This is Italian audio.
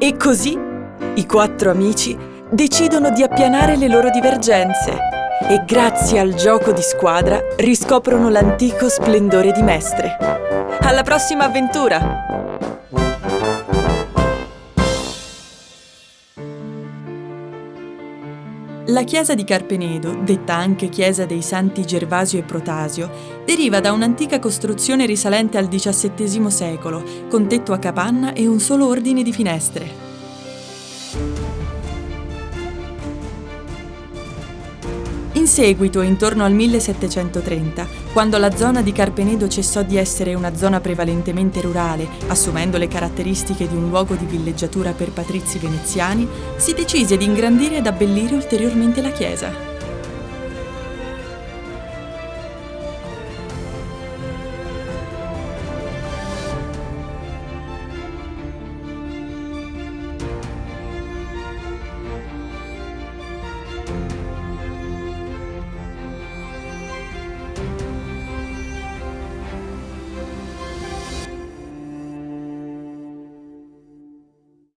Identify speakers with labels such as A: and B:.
A: E così i quattro amici decidono di appianare le loro divergenze e grazie al gioco di squadra riscoprono l'antico splendore di Mestre. Alla prossima avventura! La chiesa di Carpenedo, detta anche chiesa dei Santi Gervasio e Protasio, deriva da un'antica costruzione risalente al XVII secolo, con tetto a capanna e un solo ordine di finestre. In seguito, intorno al 1730, quando la zona di Carpenedo cessò di essere una zona prevalentemente rurale, assumendo le caratteristiche di un luogo di villeggiatura per patrizi veneziani, si decise di ingrandire ed abbellire ulteriormente la chiesa.